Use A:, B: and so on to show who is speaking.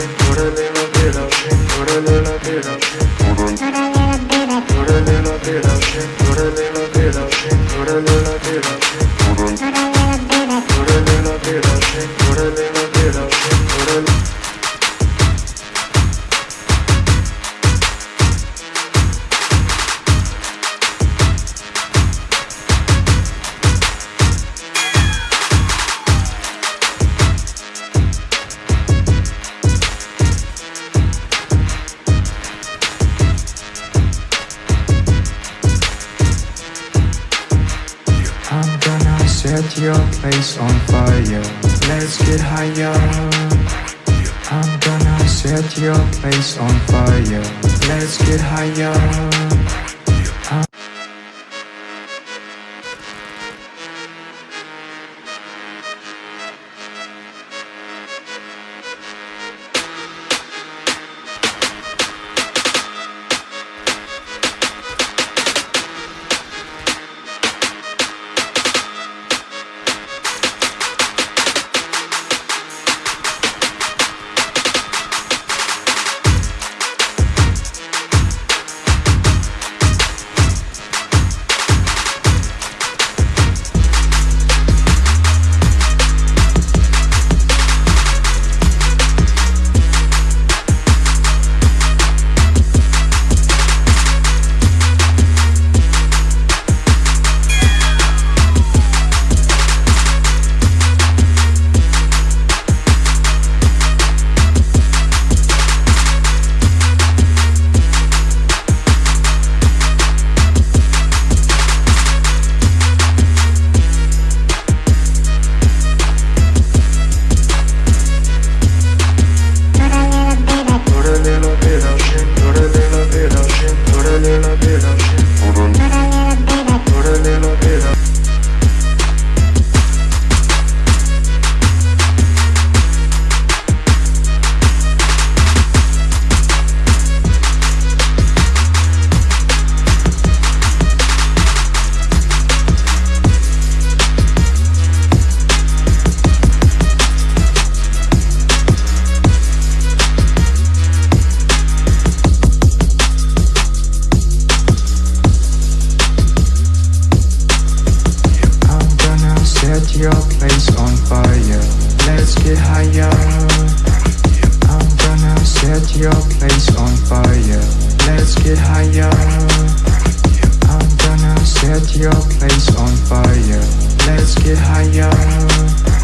A: Thank you. Set your place on fire. Let's get higher. I'm gonna set your place on fire. Let's get higher. On fire. Let's get higher. I'm gonna set your place on fire. Let's get higher. I'm gonna set your place on fire. Let's get higher.